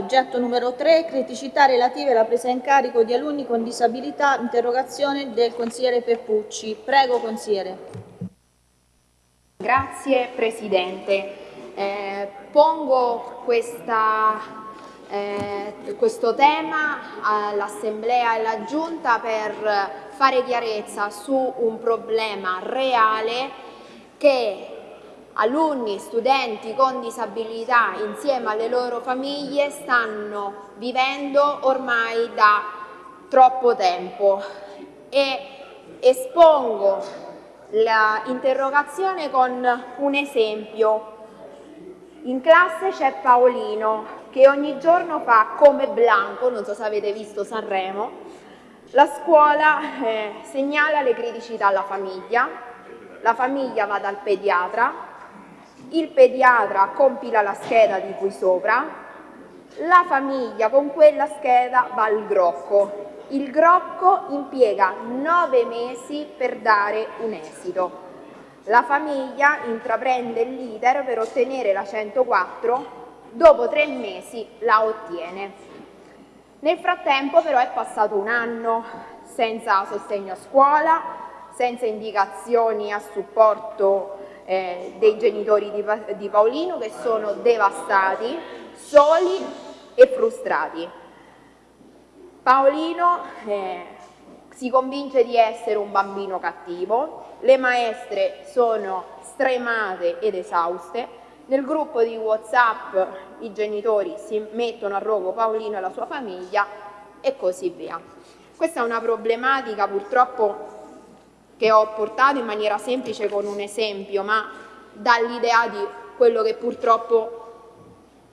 oggetto numero 3, criticità relative alla presa in carico di alunni con disabilità, interrogazione del consigliere Peppucci. Prego, consigliere. Grazie Presidente. Eh, pongo questa, eh, questo tema all'Assemblea e alla Giunta per fare chiarezza su un problema reale che alunni, studenti con disabilità insieme alle loro famiglie stanno vivendo ormai da troppo tempo e espongo l'interrogazione con un esempio. In classe c'è Paolino che ogni giorno fa come Blanco, non so se avete visto Sanremo, la scuola eh, segnala le criticità alla famiglia, la famiglia va dal pediatra, il pediatra compila la scheda di qui sopra, la famiglia con quella scheda va al Grocco. Il Grocco impiega nove mesi per dare un esito. La famiglia intraprende l'iter per ottenere la 104, dopo tre mesi la ottiene. Nel frattempo però è passato un anno senza sostegno a scuola, senza indicazioni a supporto eh, dei genitori di, di Paolino che sono devastati, soli e frustrati. Paolino eh, si convince di essere un bambino cattivo, le maestre sono stremate ed esauste, nel gruppo di Whatsapp i genitori si mettono a rogo Paolino e la sua famiglia e così via. Questa è una problematica purtroppo che ho portato in maniera semplice con un esempio, ma dall'idea di quello che purtroppo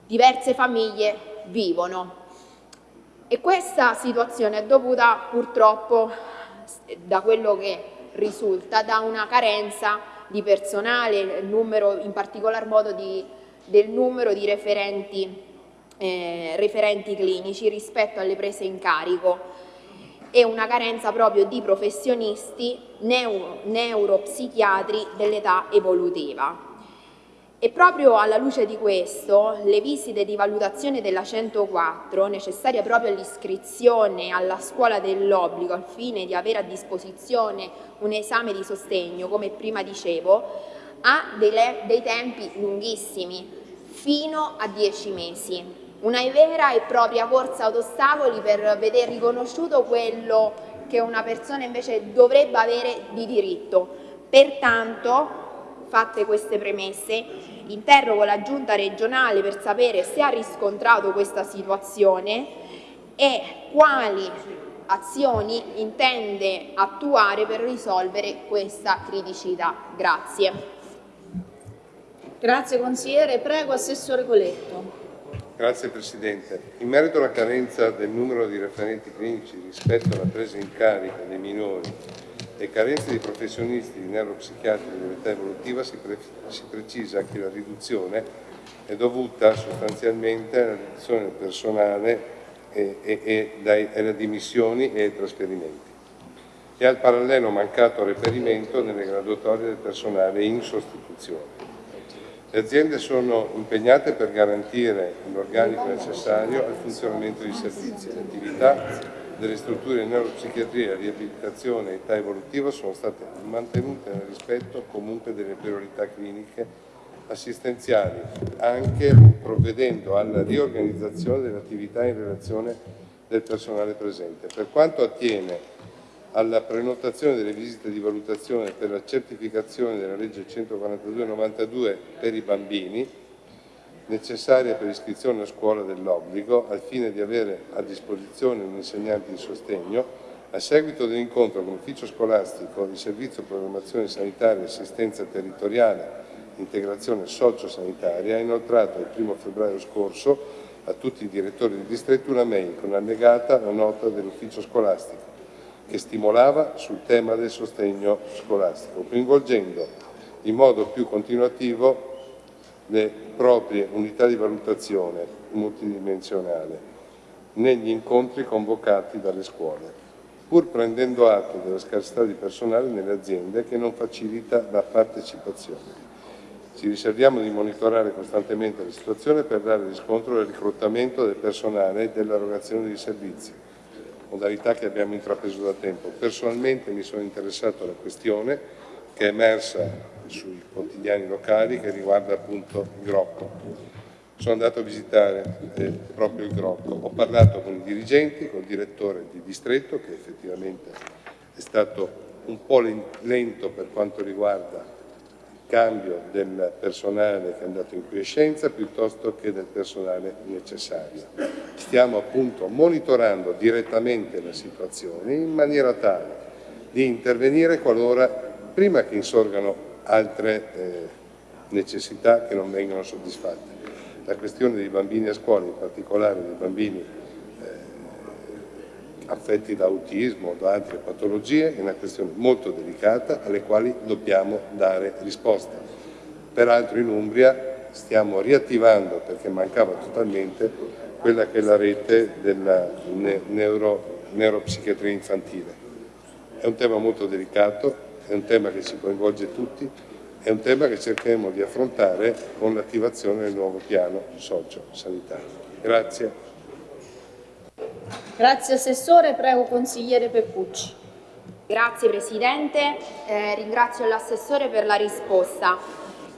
diverse famiglie vivono. E questa situazione è dovuta purtroppo, da quello che risulta, da una carenza di personale, numero, in particolar modo di, del numero di referenti, eh, referenti clinici rispetto alle prese in carico e una carenza proprio di professionisti neuro, neuropsichiatri dell'età evolutiva. E proprio alla luce di questo, le visite di valutazione della 104, necessarie proprio all'iscrizione alla scuola dell'obbligo al fine di avere a disposizione un esame di sostegno, come prima dicevo, ha dei, dei tempi lunghissimi, fino a 10 mesi una vera e propria corsa ad ostacoli per vedere riconosciuto quello che una persona invece dovrebbe avere di diritto. Pertanto, fatte queste premesse, interrogo la Giunta regionale per sapere se ha riscontrato questa situazione e quali azioni intende attuare per risolvere questa criticità. Grazie. Grazie consigliere. Prego Assessore Coletto. Grazie Presidente. In merito alla carenza del numero di referenti clinici rispetto alla presa in carico dei minori e carenza di professionisti di neuropsichiatri dell'età evolutiva si, pre si, precisa che la riduzione è dovuta sostanzialmente alla riduzione del personale e, e, e dai, alle dimissioni e ai trasferimenti e al parallelo mancato reperimento nelle graduatorie del personale in sostituzione. Le aziende sono impegnate per garantire l'organico necessario al funzionamento dei servizi. Le attività delle strutture di neuropsichiatria, riabilitazione e età evolutiva sono state mantenute nel rispetto comunque delle priorità cliniche assistenziali, anche provvedendo alla riorganizzazione delle attività in relazione del personale presente. Per quanto attiene alla prenotazione delle visite di valutazione per la certificazione della legge 142-92 per i bambini, necessaria per l'iscrizione a scuola dell'obbligo, al fine di avere a disposizione un insegnante di sostegno, a seguito dell'incontro con l'ufficio scolastico di servizio programmazione sanitaria e assistenza territoriale integrazione socio-sanitaria, ha inoltrato il 1 febbraio scorso a tutti i direttori di distretto una mail con allegata la nota dell'ufficio scolastico che stimolava sul tema del sostegno scolastico, coinvolgendo in modo più continuativo le proprie unità di valutazione multidimensionale negli incontri convocati dalle scuole, pur prendendo atto della scarsità di personale nelle aziende che non facilita la partecipazione. Ci riserviamo di monitorare costantemente la situazione per dare riscontro al reclutamento del personale e dell'erogazione dei servizi, modalità che abbiamo intrapreso da tempo. Personalmente mi sono interessato alla questione che è emersa sui quotidiani locali che riguarda appunto il Grocco. Sono andato a visitare eh, proprio il Grocco, ho parlato con i dirigenti, con il direttore di distretto che effettivamente è stato un po' lento per quanto riguarda cambio del personale che è andato in quiescenza piuttosto che del personale necessario. Stiamo appunto monitorando direttamente la situazione in maniera tale di intervenire qualora, prima che insorgano altre eh, necessità che non vengono soddisfatte. La questione dei bambini a scuola, in particolare dei bambini affetti da autismo o da altre patologie, è una questione molto delicata alle quali dobbiamo dare risposta. Peraltro in Umbria stiamo riattivando, perché mancava totalmente, quella che è la rete della neuro, neuropsichiatria infantile. È un tema molto delicato, è un tema che ci coinvolge tutti, è un tema che cercheremo di affrontare con l'attivazione del nuovo piano socio-sanitario. Grazie. Grazie Assessore, prego consigliere Peppucci. Grazie Presidente, eh, ringrazio l'Assessore per la risposta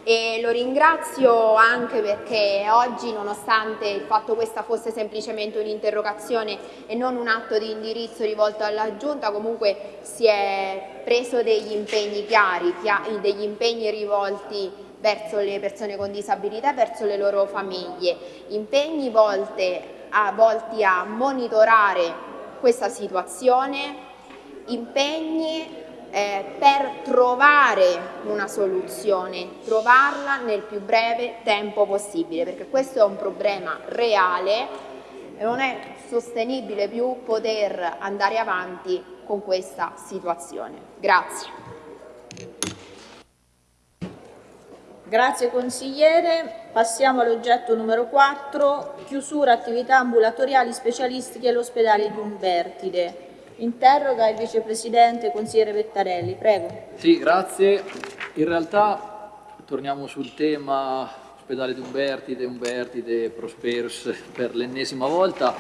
e lo ringrazio anche perché oggi nonostante il fatto questa fosse semplicemente un'interrogazione e non un atto di indirizzo rivolto alla Giunta comunque si è preso degli impegni chiari, degli impegni rivolti verso le persone con disabilità e verso le loro famiglie, impegni volte a, volti a monitorare questa situazione, impegni eh, per trovare una soluzione, trovarla nel più breve tempo possibile, perché questo è un problema reale e non è sostenibile più poter andare avanti con questa situazione. Grazie. Grazie consigliere. Passiamo all'oggetto numero 4, chiusura attività ambulatoriali specialistiche all'ospedale di Umbertide. Interroga il vicepresidente consigliere Vettarelli, prego. Sì, grazie. In realtà torniamo sul tema ospedale di Umbertide, Umbertide, Prosperus per l'ennesima volta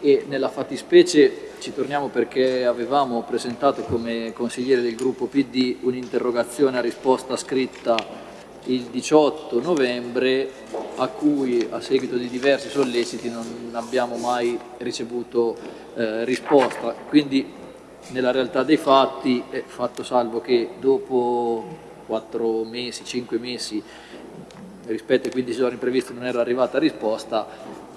e nella fattispecie ci torniamo perché avevamo presentato come consigliere del gruppo PD un'interrogazione a risposta scritta il 18 novembre a cui a seguito di diversi solleciti non abbiamo mai ricevuto eh, risposta. Quindi nella realtà dei fatti è fatto salvo che dopo 4 mesi, 5 mesi rispetto ai 15 giorni previsti non era arrivata risposta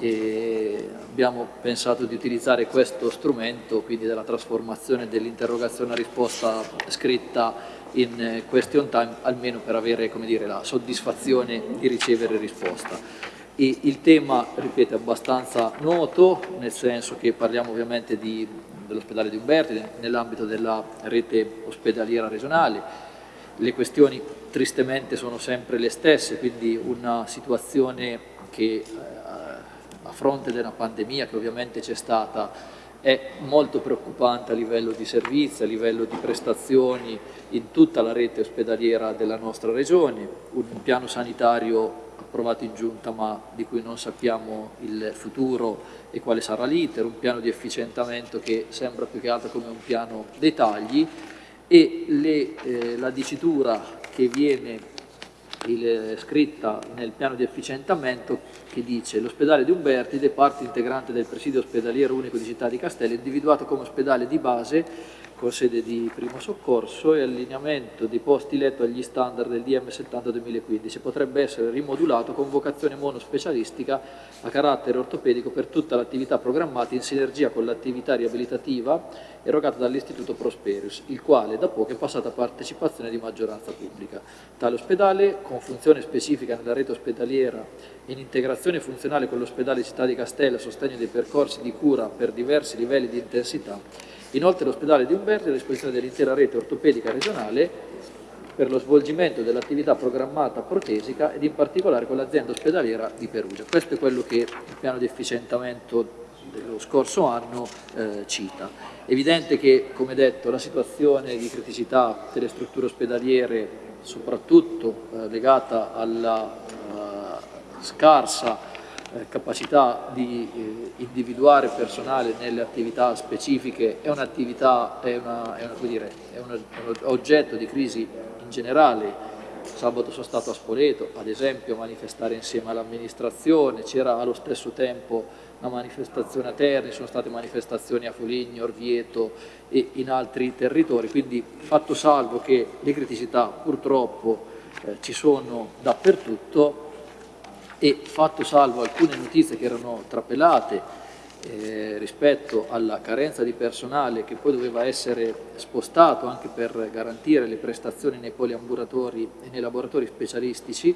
e abbiamo pensato di utilizzare questo strumento, quindi della trasformazione dell'interrogazione a risposta scritta in question time, almeno per avere dire, la soddisfazione di ricevere risposta. E il tema, ripeto, è abbastanza noto, nel senso che parliamo ovviamente dell'ospedale di Umberti, nell'ambito della rete ospedaliera regionale, le questioni tristemente sono sempre le stesse, quindi una situazione che eh, fronte della pandemia che ovviamente c'è stata è molto preoccupante a livello di servizi, a livello di prestazioni in tutta la rete ospedaliera della nostra regione, un piano sanitario approvato in giunta ma di cui non sappiamo il futuro e quale sarà l'iter, un piano di efficientamento che sembra più che altro come un piano dei tagli. E le, eh, la dicitura che viene il, scritta nel piano di efficientamento che dice l'ospedale di Umbertide, parte integrante del presidio ospedaliero unico di Città di Castello, individuato come ospedale di base con sede di primo soccorso e allineamento dei posti letto agli standard del DM 70 2015 potrebbe essere rimodulato con vocazione monospecialistica a carattere ortopedico per tutta l'attività programmata in sinergia con l'attività riabilitativa erogata dall'Istituto Prosperius, il quale da poco è passato a partecipazione di maggioranza pubblica. Tale ospedale, con funzione specifica nella rete ospedaliera in integrazione funzionale con l'ospedale Città di Castello a sostegno dei percorsi di cura per diversi livelli di intensità, Inoltre l'ospedale di Umberti è a disposizione dell'intera rete ortopedica regionale per lo svolgimento dell'attività programmata protesica ed in particolare con l'azienda ospedaliera di Perugia. Questo è quello che il piano di efficientamento dello scorso anno eh, cita. Evidente che, come detto, la situazione di criticità delle strutture ospedaliere soprattutto eh, legata alla eh, scarsa capacità di eh, individuare personale nelle attività specifiche è, un'attività, è, è, dire, è un oggetto di crisi in generale. Sabato sono stato a Spoleto, ad esempio, a manifestare insieme all'amministrazione, c'era allo stesso tempo una manifestazione a Terni, sono state manifestazioni a Foligno, Orvieto e in altri territori, quindi fatto salvo che le criticità purtroppo eh, ci sono dappertutto e fatto salvo alcune notizie che erano trapelate eh, rispetto alla carenza di personale che poi doveva essere spostato anche per garantire le prestazioni nei poliambulatori e nei laboratori specialistici,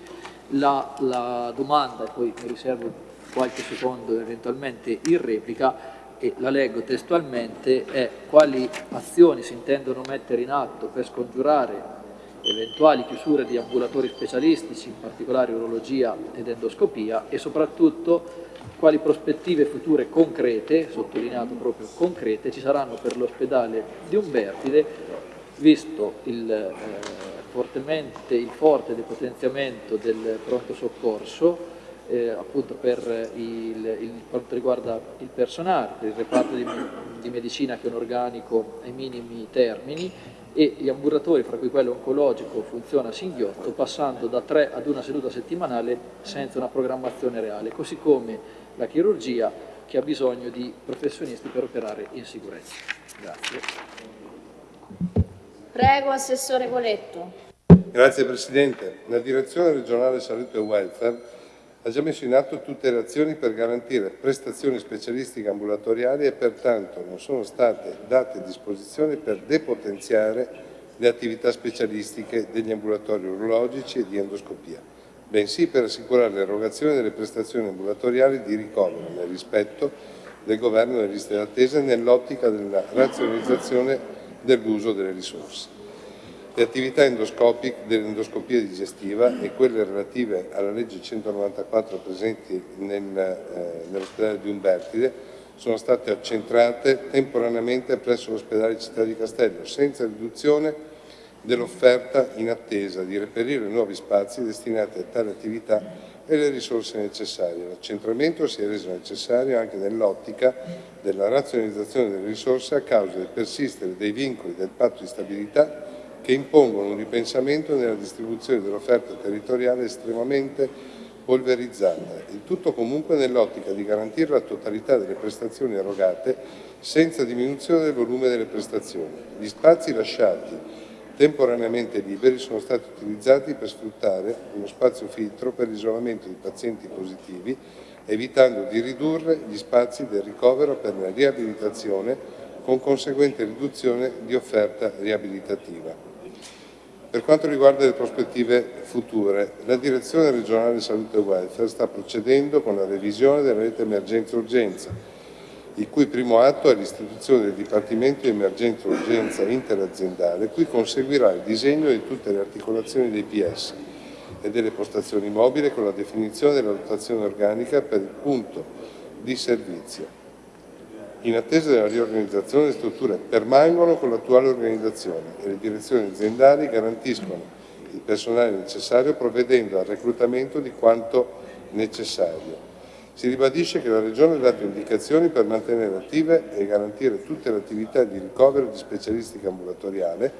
la, la domanda, e poi mi riservo qualche secondo eventualmente in replica, e la leggo testualmente, è quali azioni si intendono mettere in atto per scongiurare eventuali chiusure di ambulatori specialistici, in particolare urologia ed endoscopia, e soprattutto quali prospettive future concrete, sottolineato proprio concrete, ci saranno per l'ospedale di Umbertide, visto il, eh, fortemente, il forte depotenziamento del pronto soccorso, eh, appunto per il, il, quanto riguarda il personale, per il reparto di, di medicina che è un organico ai minimi termini e gli ambulatori, fra cui quello oncologico, funziona a singhiotto, passando da tre ad una seduta settimanale senza una programmazione reale, così come la chirurgia che ha bisogno di professionisti per operare in sicurezza. Grazie. Prego, Assessore Coletto. Grazie Presidente. La Direzione regionale salute e welfare ha già messo in atto tutte le azioni per garantire prestazioni specialistiche ambulatoriali e pertanto non sono state date a disposizione per depotenziare le attività specialistiche degli ambulatori urologici e di endoscopia bensì per assicurare l'erogazione delle prestazioni ambulatoriali di ricovero nel rispetto del governo delle liste d'attesa nell'ottica della razionalizzazione dell'uso delle risorse. Le attività dell'endoscopia digestiva e quelle relative alla legge 194 presenti nel, eh, nell'ospedale di Umbertide sono state accentrate temporaneamente presso l'ospedale Città di Castello, senza riduzione dell'offerta in attesa di reperire nuovi spazi destinati a tale attività e le risorse necessarie. L'accentramento si è reso necessario anche nell'ottica della razionalizzazione delle risorse a causa del persistere dei vincoli del patto di stabilità che impongono un ripensamento nella distribuzione dell'offerta territoriale estremamente polverizzata, il tutto comunque nell'ottica di garantire la totalità delle prestazioni erogate senza diminuzione del volume delle prestazioni. Gli spazi lasciati temporaneamente liberi sono stati utilizzati per sfruttare uno spazio filtro per l'isolamento di pazienti positivi, evitando di ridurre gli spazi del ricovero per la riabilitazione con conseguente riduzione di offerta riabilitativa. Per quanto riguarda le prospettive future, la Direzione regionale salute e welfare sta procedendo con la revisione della rete emergenza-urgenza il cui primo atto è l'istituzione del Dipartimento di Emergenza e Urgenza interaziendale, cui conseguirà il disegno di tutte le articolazioni dei PS e delle postazioni mobili con la definizione della dotazione organica per il punto di servizio. In attesa della riorganizzazione, le strutture permangono con l'attuale organizzazione e le direzioni aziendali garantiscono il personale necessario provvedendo al reclutamento di quanto necessario. Si ribadisce che la Regione ha dato indicazioni per mantenere attive e garantire tutte le attività di ricovero di specialistica ambulatoriale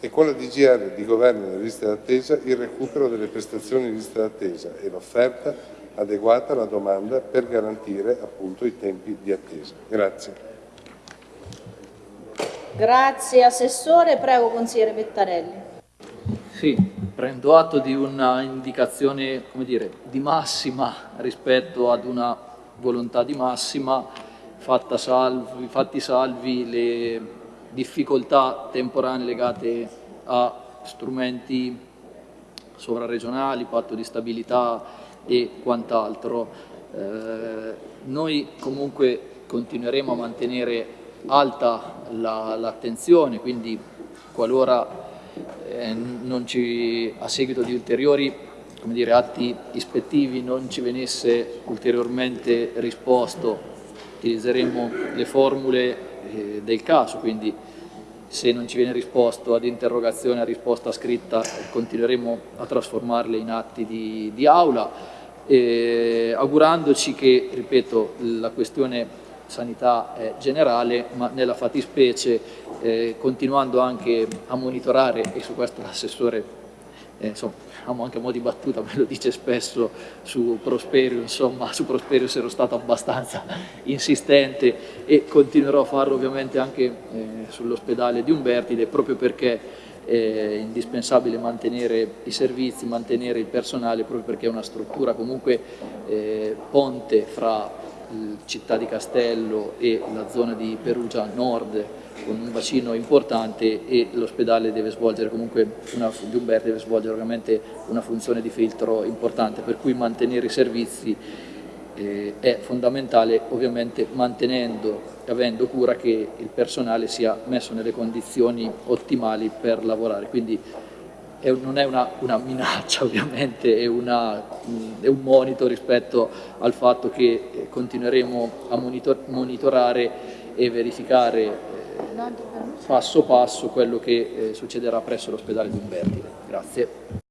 e con la DGR di governo delle liste d'attesa il recupero delle prestazioni di lista d'attesa e l'offerta adeguata alla domanda per garantire appunto i tempi di attesa. Grazie. Grazie Assessore, prego Consigliere Pettarelli. Sì, prendo atto di una indicazione dire, di massima rispetto ad una volontà di massima, salvi, fatti salvi le difficoltà temporanee legate a strumenti sovraregionali, patto di stabilità e quant'altro. Eh, noi comunque continueremo a mantenere alta l'attenzione, la, quindi qualora eh, ci, a seguito di ulteriori dire, atti ispettivi non ci venisse ulteriormente risposto, utilizzeremo le formule eh, del caso, quindi se non ci viene risposto ad interrogazione, a risposta scritta, continueremo a trasformarle in atti di, di aula, eh, augurandoci che, ripeto, la questione sanità è generale, ma nella fattispecie eh, continuando anche a monitorare, e su questo l'assessore eh, insomma, anche a mo' di battuta, me lo dice spesso su Prosperio, insomma, su Prosperio ero stato abbastanza insistente e continuerò a farlo ovviamente anche eh, sull'ospedale di Umbertide, proprio perché è indispensabile mantenere i servizi, mantenere il personale, proprio perché è una struttura comunque eh, ponte fra città di Castello e la zona di Perugia Nord con un bacino importante e l'ospedale deve svolgere comunque, una, deve svolgere ovviamente una funzione di filtro importante, per cui mantenere i servizi eh, è fondamentale, ovviamente mantenendo e avendo cura che il personale sia messo nelle condizioni ottimali per lavorare. Quindi è, non è una, una, minaccia ovviamente, è, una, è, un monito rispetto al fatto che eh, continueremo a monitor, monitorare e verificare eh, passo passo quello che eh, succederà presso l'ospedale di Umbertide. Grazie.